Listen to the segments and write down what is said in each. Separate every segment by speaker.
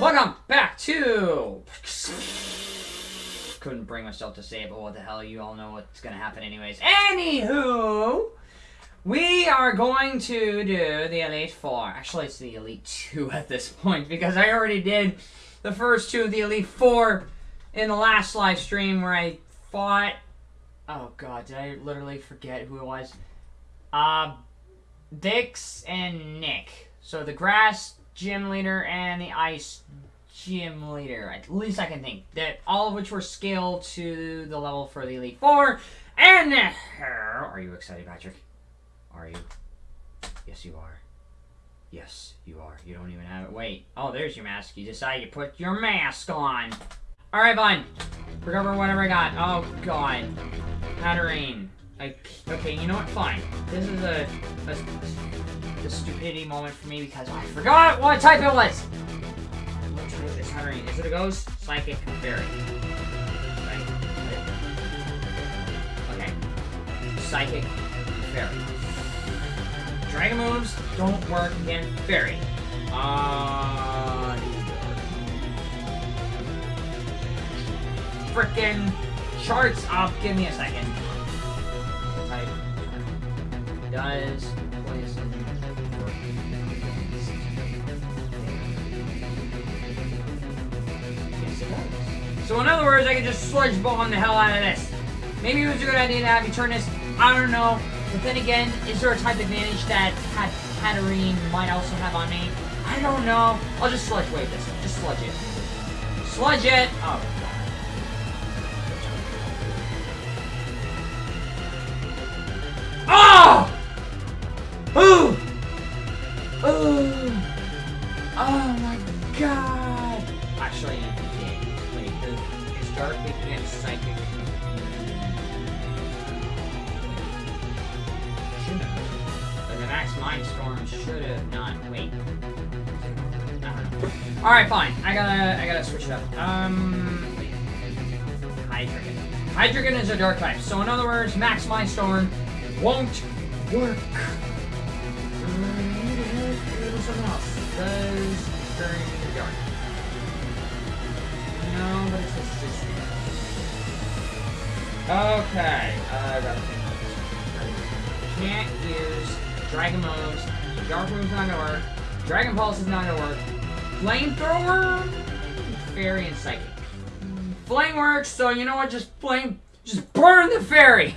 Speaker 1: Welcome back to. Couldn't bring myself to say it, but what the hell? You all know what's gonna happen, anyways. Anywho, we are going to do the Elite Four. Actually, it's the Elite Two at this point because I already did the first two of the Elite Four in the last live stream where I fought. Oh god, did I literally forget who it was? Uh, Dix and Nick. So the grass gym leader and the ice gym leader. At least I can think. That all of which were scaled to the level for the Elite Four. And uh, are you excited, Patrick? Are you? Yes, you are. Yes, you are. You don't even have it. Wait. Oh, there's your mask. You decided to put your mask on. All right, fine. Recover whatever I got. Oh God, Hatterene. I, okay, you know what? Fine. This is a, a, a stupidity moment for me because I forgot what type it was. Try this Is it a ghost? Psychic? Fairy? Right. Okay. Psychic? Fairy. Dragon moves don't work against Fairy. Uh, frickin' charts up. Give me a second. Type does So in other words, I can just sludge bomb the hell out of this. Maybe it was a good idea to have this. I don't know. But then again, is there a type advantage that Hat Hatterene might also have on me? I don't know. I'll just sludge wave this. Just sludge it. Sludge it! Oh! Know. Alright, fine. I gotta, I gotta switch it up. Um. Hydreigon. Hydreigon is a dark type, so in other words, Max Mind Storm won't work. Okay, uh. Can't use Dragon moves. Dark move's not gonna work. Dragon Pulse is not gonna work. Flamethrower, Fairy, and Psychic. Flame works, so you know what? Just flame, just burn the fairy.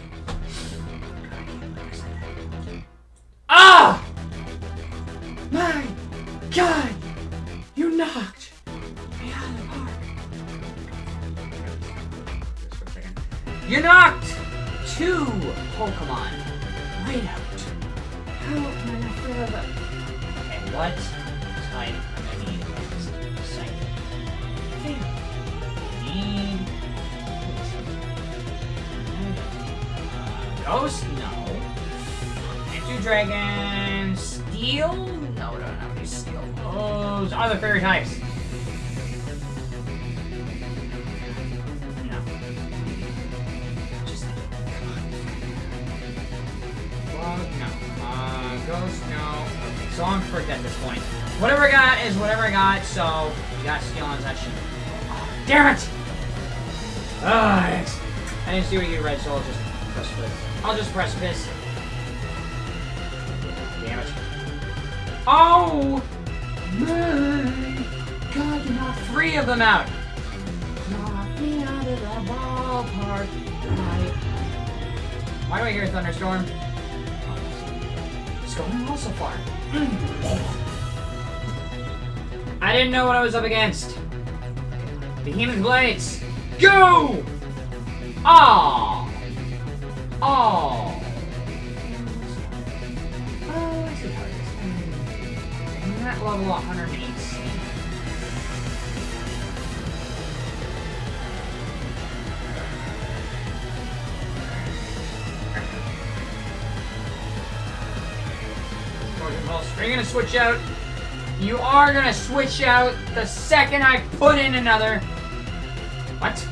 Speaker 1: No. So I'm fricked at this point. Whatever I got is whatever I got, so you got steel on that shit. Oh, damn it! I didn't see what you read, so I'll just press this. I'll just press this. Damn it. Oh! My God, you knocked three of them out! Knock me out of the ballpark. Why do I hear a thunderstorm? Going so far. I didn't know what I was up against. Behemoth Blades! Go! Ah! Oh! Oh, I see how it is. I'm level 118. Are you gonna switch out? You are gonna switch out the second I put in another. What?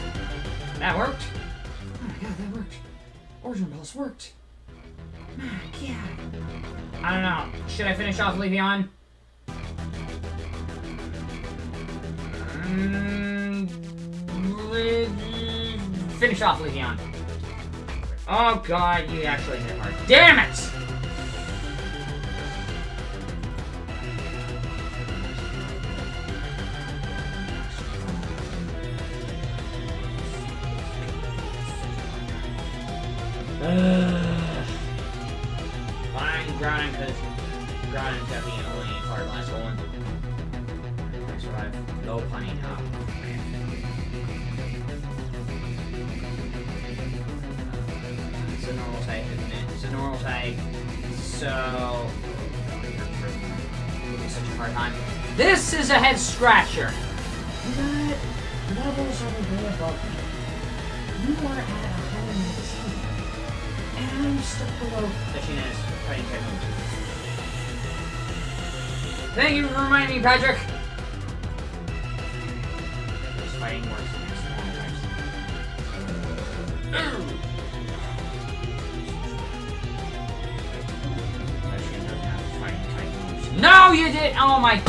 Speaker 1: That worked? Oh my god, that worked. Origin Pulse worked. My god. I don't know. Should I finish off Leafeon? Mm, finish off Legion. Oh god, you actually hit hard. Damn it! No punny now. It's a normal type, isn't it? It's a normal type. So. Such a hard time. This is a head scratcher. You levels are way above me. You are at 119. And I'm stuck below. Is fighting type moves. Thank you for reminding me, Patrick. Moves. No, you did. Oh my.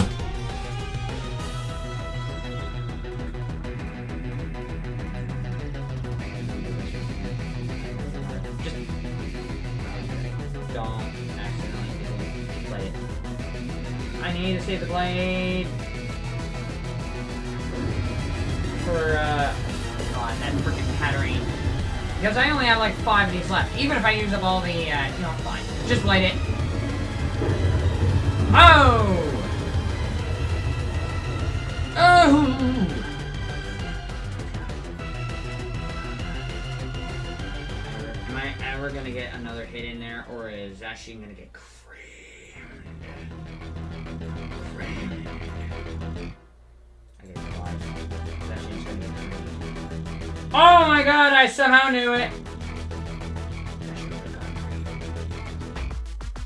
Speaker 1: Don't accidentally play it. I need to save the blade for uh God, that freaking Patterine. Because I only have like five of these left. Even if I use up all the uh you know, fine. Just light it. Oh! Oh! Am I ever gonna get another hit in there, or is Ashley gonna get Oh my god, I somehow knew it! Ashley would've gotten creamed.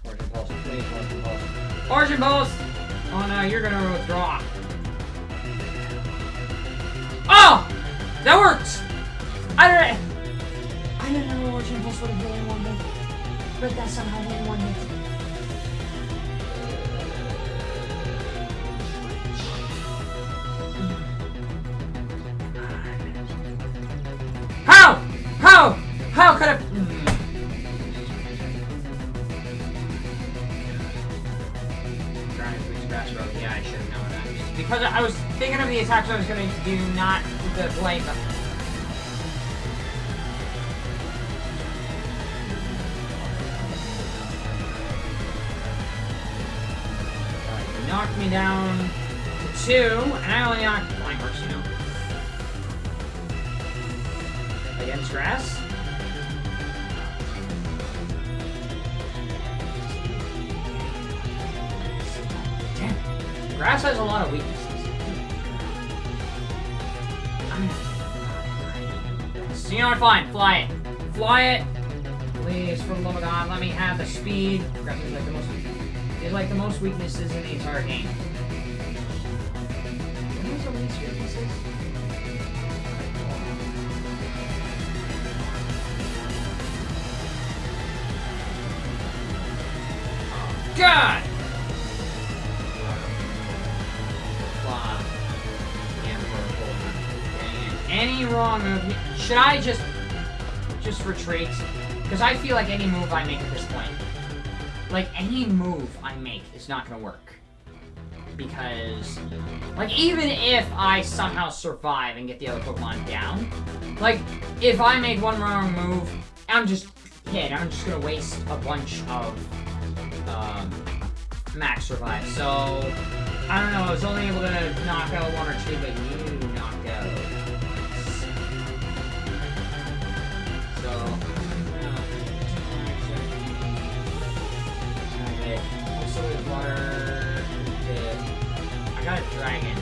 Speaker 1: Origin Pulse, please, Origin Pulse. Origin Pulse! Oh no, you're gonna withdraw. Oh! That worked! I don't I didn't know Origin Pulse would have really one hit. But that somehow did one hit. I was gonna do, not the you knocked me down to two, and I only knocked flying horse, you know. Against grass? Damn. Grass has a lot of weaknesses. So you know what? Fine. Fly it. Fly it. Please, for the love of God, let me have the speed. Grass is like the most. Is like the most weaknesses in the entire game. God! Wrong. Should I just just retreat? Because I feel like any move I make at this point, like any move I make is not gonna work. Because, like, even if I somehow survive and get the other Pokemon down, like, if I make one wrong move, I'm just hit. I'm just gonna waste a bunch of um, max revive. So, I don't know, I was only able to knock out one or two, but you Is water. I got a dragon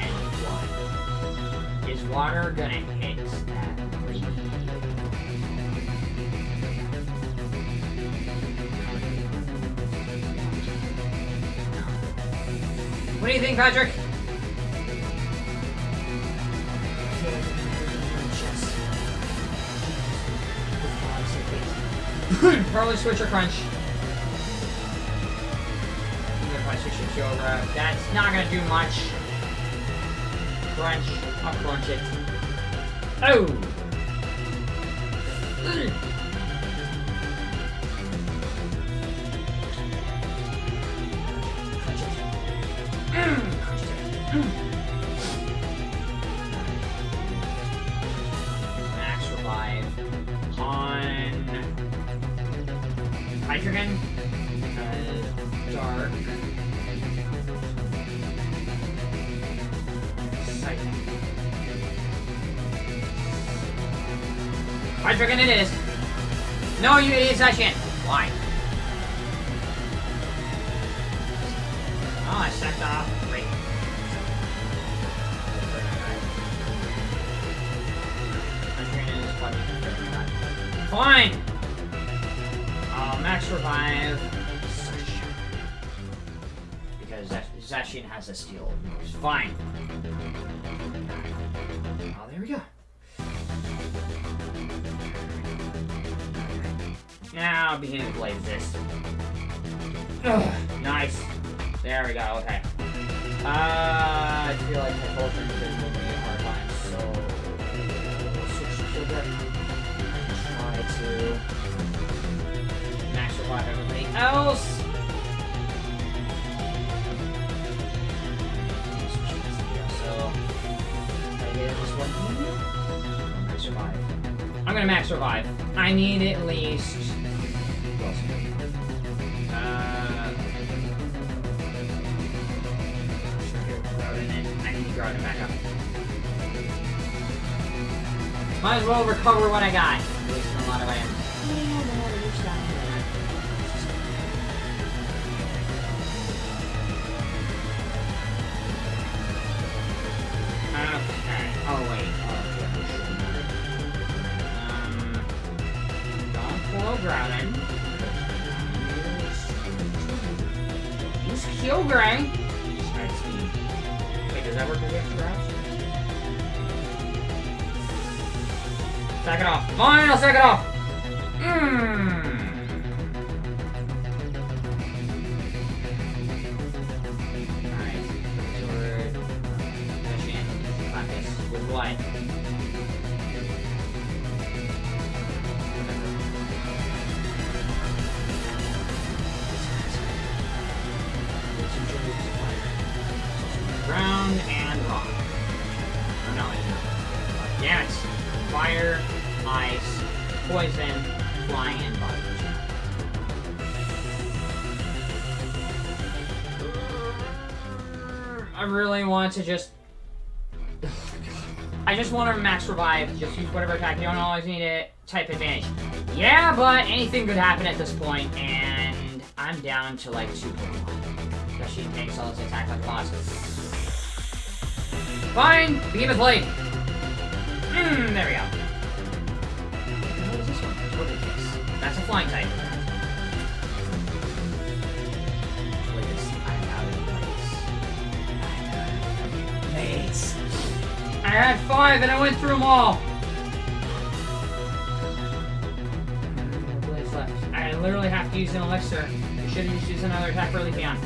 Speaker 1: and water. Is water gonna hit that? What do you think, Patrick? Probably switch or crunch. That's not gonna do much. crunch. I'll crunch it. Oh! Hydreigon it is. No, you idiots, I. Why? Now begin to play this. Ugh, nice. There we go, okay. Uh, I feel like my Coltrane is giving me a hard time, so... Switch to Kilgore. Try to... Max revive everybody else! So... I get this one. Max revive. I'm gonna max revive. I need at least... back up. Might as well recover what I got. Wasting a lot of items. Okay. Oh wait. Oh. Um, don't. Sack it off. Fine, I'll sack it off. Mmm. I really want to just... I just want to max revive, just use whatever attack. You don't always need to type advantage. Yeah, but anything could happen at this point, and I'm down to like 2 Pokemon. Especially if makes all this attack a boss. Fine! Behemoth Blade! Mmm, there we go. What is this one? Togekiss. That's a flying type. Had five and I went through them all. I literally have to use an elixir. I should have used another attack for Leafeon.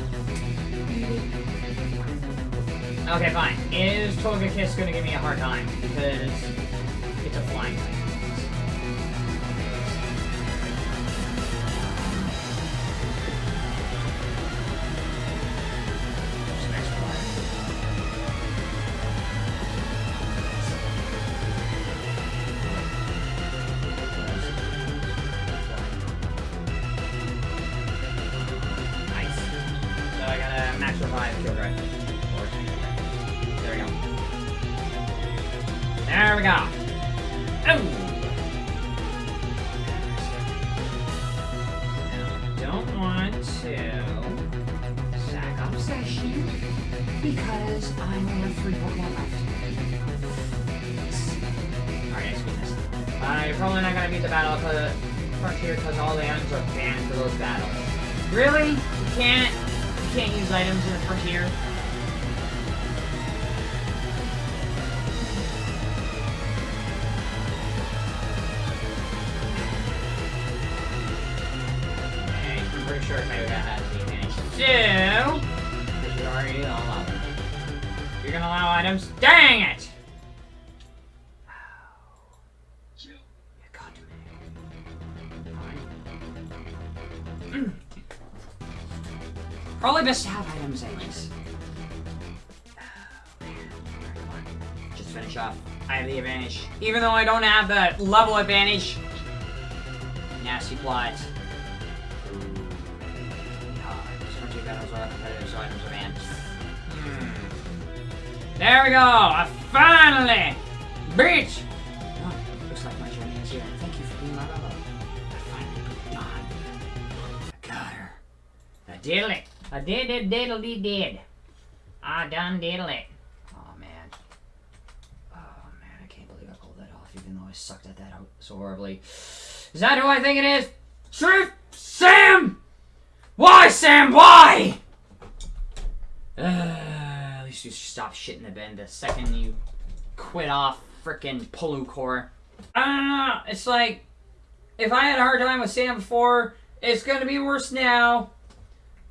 Speaker 1: Okay, fine. Is Togekiss gonna give me a hard time? Because it's a flying type. Sure Taiga has the advantage too. Because you already all. You're gonna allow items? Dang it! You got me. Fine. Probably best to have items anyways. Just finish off. I have the advantage. Even though I don't have the level advantage. Nasty plot. Two battles are competitive, so items are banned. Hmm. There we go! I finally Bitch! Oh, looks like my journey is here. Thank you for being my rebel. I finally put done. I got her. I did it. I did it, diddle dee did. I done diddle it. Oh man. Oh man, I can't believe I pulled that off, even though I sucked at that so horribly. Is that who I think it is? Truth Sam! Why, Sam? Why? Uh, at least you stop shitting the bed the second you quit off frickin' Polu Core. I don't know. It's like if I had a hard time with Sam before, it's gonna be worse now.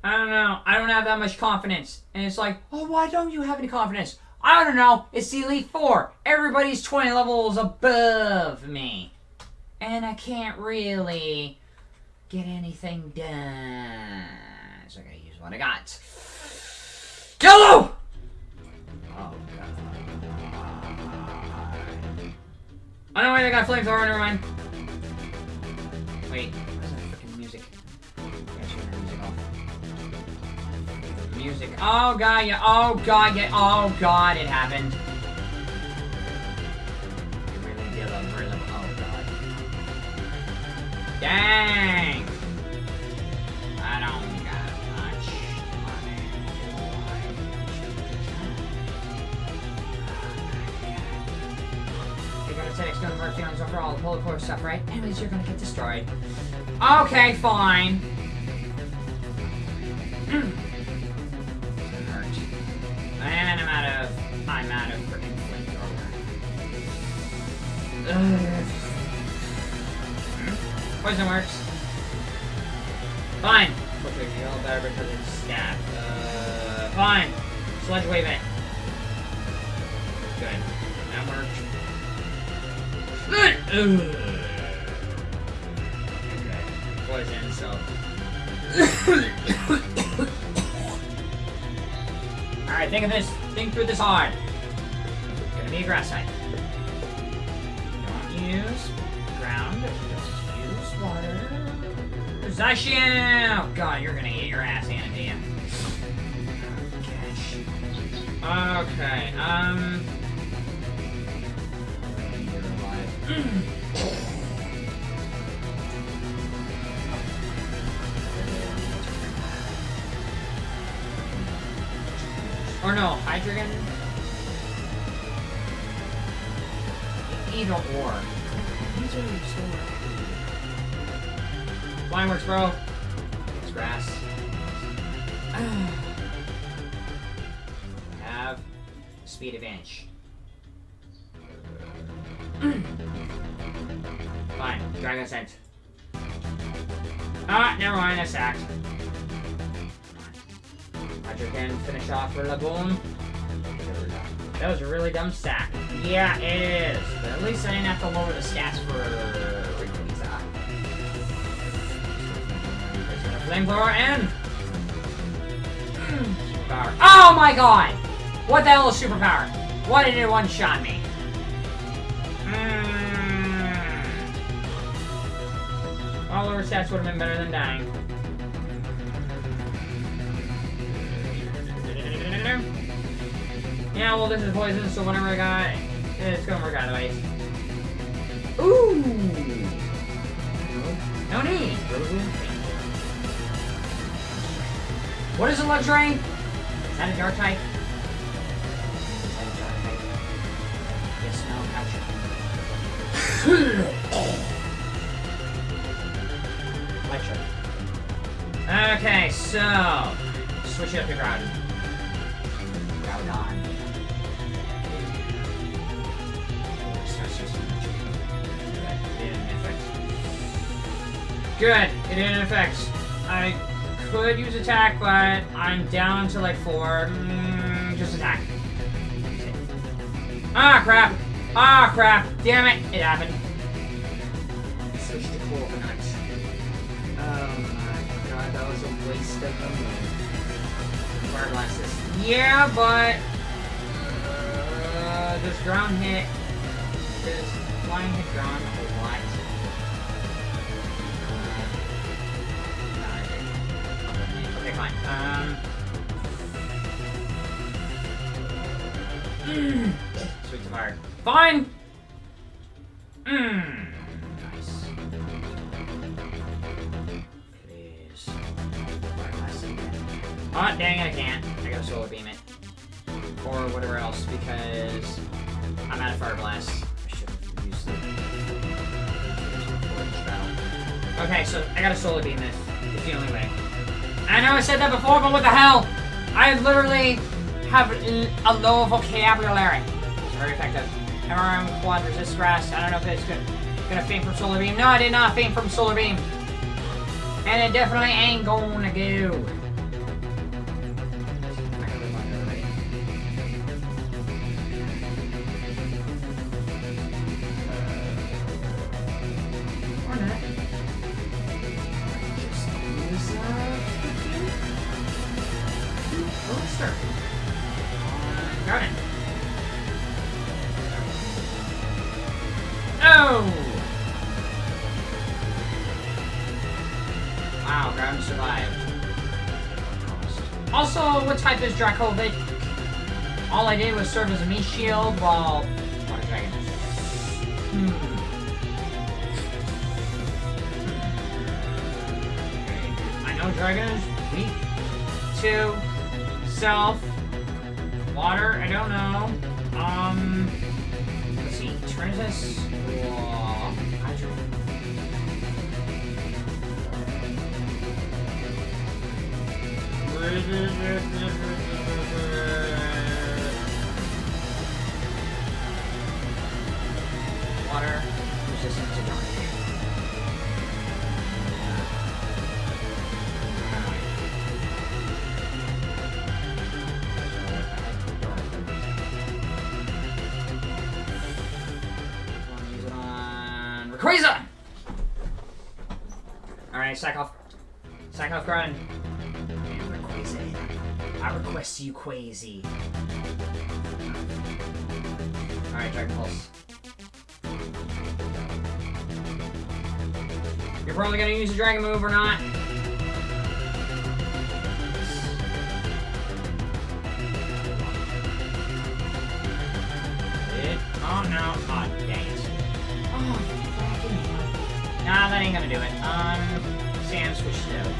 Speaker 1: I don't know. I don't have that much confidence. And it's like, oh, why don't you have any confidence? I don't know. It's the Elite Four. Everybody's 20 levels above me. And I can't really get anything done. So I gotta use what I got. Yellow! Oh, God. Oh, no, wait, I got flamethrower. Never mind. Wait, where's that freaking music? Music off. Music. Oh, God, yeah. Oh, God, yeah. Oh, God, it happened. Dang! I don't got much money. You're gonna it's gonna work feelings over all the polar core stuff, right? Anyways, you're gonna get destroyed. Okay, fine. Hmm. Hurt. And I'm out of... I'm out of freaking flamethrower. Ugh. Poison works. Fine. Quickly feel better because it's stab. Uh, fine. Sludge wave it. Good. That worked. Good. Okay. Poison, so. Alright, think of this. Think through this hard. It's gonna be a grass type. Don't use Zacian! Oh god, you're gonna get your ass to you. Okay, um... or no, Hydreigon? Either or. These are so Flying works, bro. It's grass. Have speed advantage. Fine. Dragon Scent. Ah, never mind. I sacked. Hydro can finish off for Laboon. That was a really dumb sack. Yeah, it is. But at least I didn't have to lower the stats for Flamethrower and... Superpower. Oh my god! What the hell is superpower? Why did it one-shot me? Mm. All lower stats would have been better than dying. Yeah, well, this is poison, so whatever I got, it's gonna work out anyways. Ooh! No need! What is a luxury? Is that a dark type? Is that a dark type? Yes, no, gotcha. Lecture. Okay, so switch it up to ground. Groudon. Good. It didn't affect. I could use attack, but I'm down to like four. Mm, just attack. Ah, crap. Ah, crap. Damn it. It happened. Switch to coconut. Oh my god, that was a waste of the move. Fire glasses. Yeah, but... Uh, does ground hit... This flying hit ground a lot? Fine. Um... Sweet to fire. Fine! Mmm. Nice. Please. Fire blast again. Oh, dang it, I can't. I gotta solar beam it. Or whatever else, because I'm out of fire blast. I should have used battle. Okay, so I gotta solar beam this. It's the only way. I know I said that before, but what the hell? I literally have a low vocabulary. It's very effective. MRM quad resist grass. I don't know if it's good. Gonna faint from solar beam. No, I did not faint from solar beam. And it definitely ain't gonna go. Uh, or not. Dracovish? All I did was serve as a meat shield while... Hmm. I know Dragon is weak to self. Water, I don't know. Um, let's see. Trinus or Hydro. Water resistant to dark. Use it on Rayquaza! Alright, sack off. Sack off Rayquaza. I request you, Quazy. Alright, Dragon Pulse. You're probably gonna use a Dragon move or not. It, oh no. Oh, dang it. Oh. Nah, that ain't gonna do it. Um, Sam switched it out.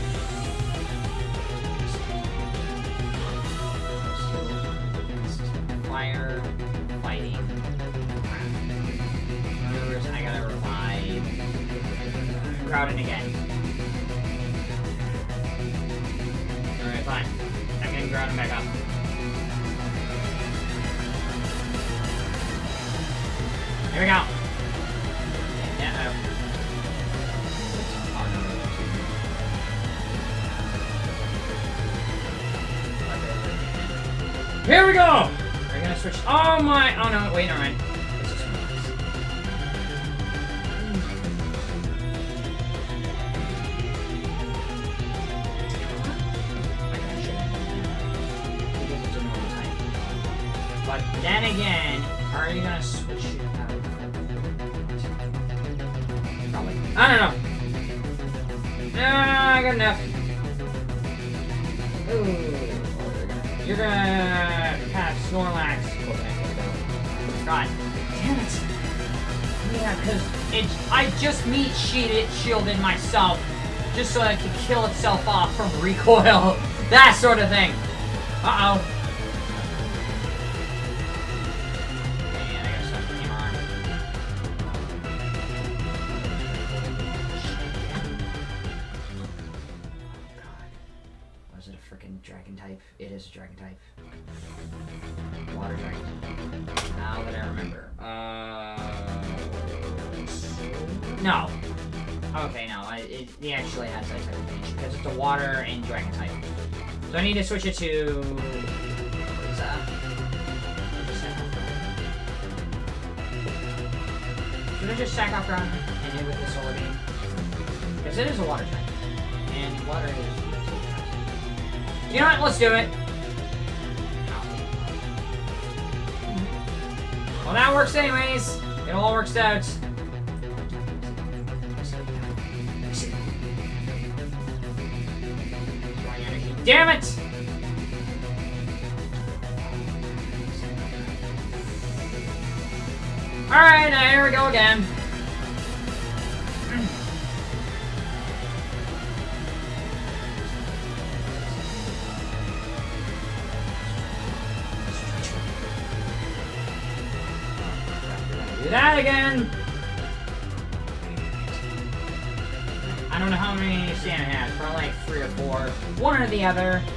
Speaker 1: Fire, Crowding again. Alright, fine. I'm getting Groudon back up. Here we go. Yeah. Here we go. We're gonna switch. Oh my! Oh no! Wait, never mind. I got enough. Ooh. You're gonna have Snorlax. God damn it. Yeah, because it's I just meat shielded myself just so it could kill itself off from recoil. That sort of thing. Uh-oh. need to switch it to... Should I just sack off ground and hit with the solar beam? Because it is a water type. And water is... You know what? Let's do it. Well, that works anyways. It all works out. Damn it! Alright, now uh, here we go again. The other.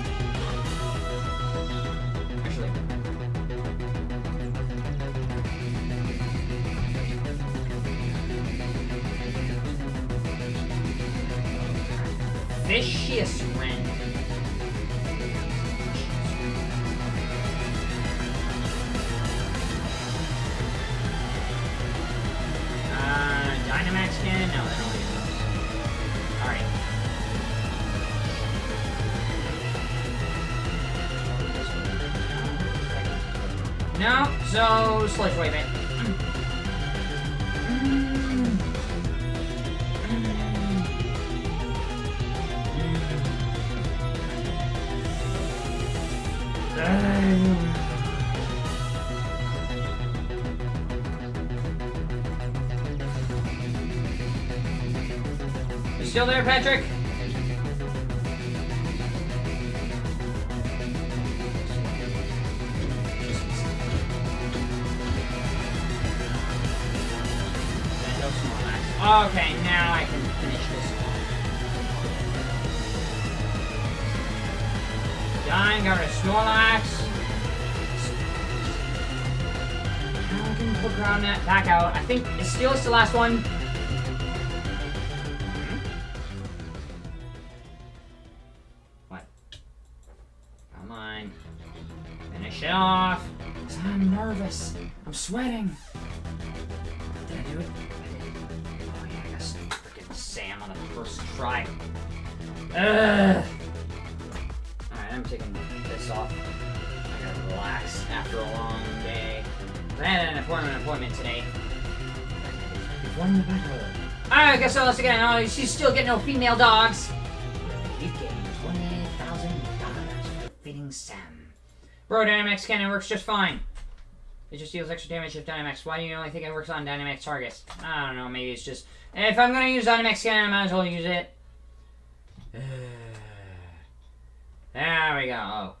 Speaker 1: No, so Sludge Wave it. You still there, Patrick? Okay, now I can finish this one. Done, got rid Snorlax. Now I can put ground net back out. I think is Steel is the last one. What? Come on. Finish it off. I'm nervous. I'm sweating. Did I do it? First try. Alright, I'm taking this off. I gotta relax after a long day. I had an appointment appointment today. Alright, I guess so. Once again, oh, she's still getting no female dogs. Twenty thousand dollars for feeding Sam. Bro, Dynamax cannon works just fine. It just deals extra damage if Dynamax. Why do you only think it works on Dynamax targets? I don't know, maybe it's just... If I'm gonna use Dynamax cannon, I might as well use it. There we go. Oh, crap. Freaking Ash.